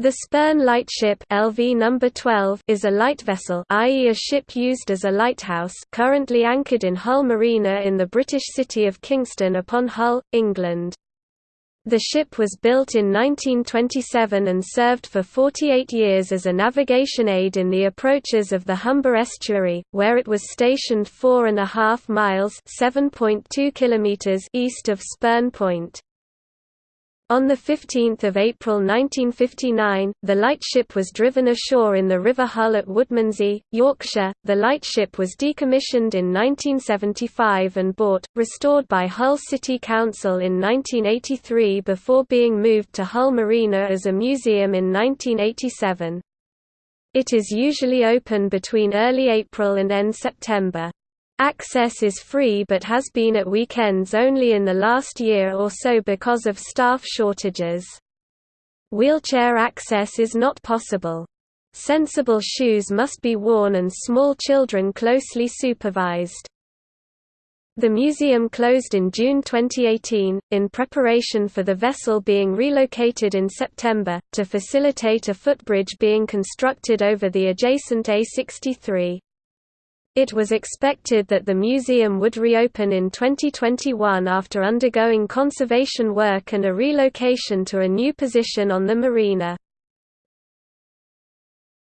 The Spurn lightship LV number 12 is a light vessel i.e. a ship used as a lighthouse currently anchored in Hull Marina in the British city of Kingston upon Hull, England. The ship was built in 1927 and served for 48 years as a navigation aid in the approaches of the Humber estuary, where it was stationed four and a half miles (7.2 kilometers east of Spurn Point. On 15 April 1959, the lightship was driven ashore in the River Hull at Woodmansey, Yorkshire. The lightship was decommissioned in 1975 and bought, restored by Hull City Council in 1983 before being moved to Hull Marina as a museum in 1987. It is usually open between early April and end September. Access is free but has been at weekends only in the last year or so because of staff shortages. Wheelchair access is not possible. Sensible shoes must be worn and small children closely supervised. The museum closed in June 2018, in preparation for the vessel being relocated in September, to facilitate a footbridge being constructed over the adjacent A63. It was expected that the museum would reopen in 2021 after undergoing conservation work and a relocation to a new position on the marina.